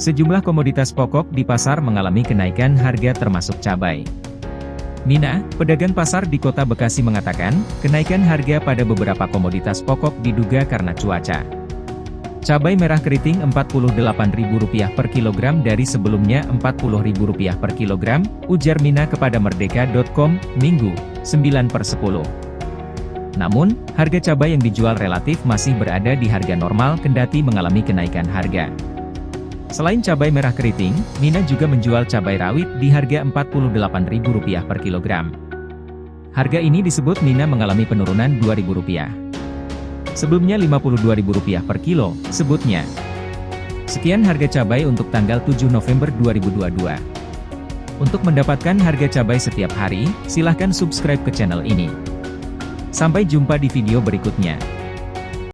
Sejumlah komoditas pokok di pasar mengalami kenaikan harga termasuk cabai. Mina, pedagang pasar di kota Bekasi mengatakan, kenaikan harga pada beberapa komoditas pokok diduga karena cuaca. Cabai merah keriting Rp48.000 per kilogram dari sebelumnya Rp40.000 per kilogram, ujar Mina kepada Merdeka.com, Minggu, 9 per 10. Namun, harga cabai yang dijual relatif masih berada di harga normal kendati mengalami kenaikan harga. Selain cabai merah keriting, Mina juga menjual cabai rawit di harga Rp48.000 per kilogram. Harga ini disebut Mina mengalami penurunan Rp2.000. Sebelumnya Rp52.000 per kilo, sebutnya. Sekian harga cabai untuk tanggal 7 November 2022. Untuk mendapatkan harga cabai setiap hari, silahkan subscribe ke channel ini. Sampai jumpa di video berikutnya.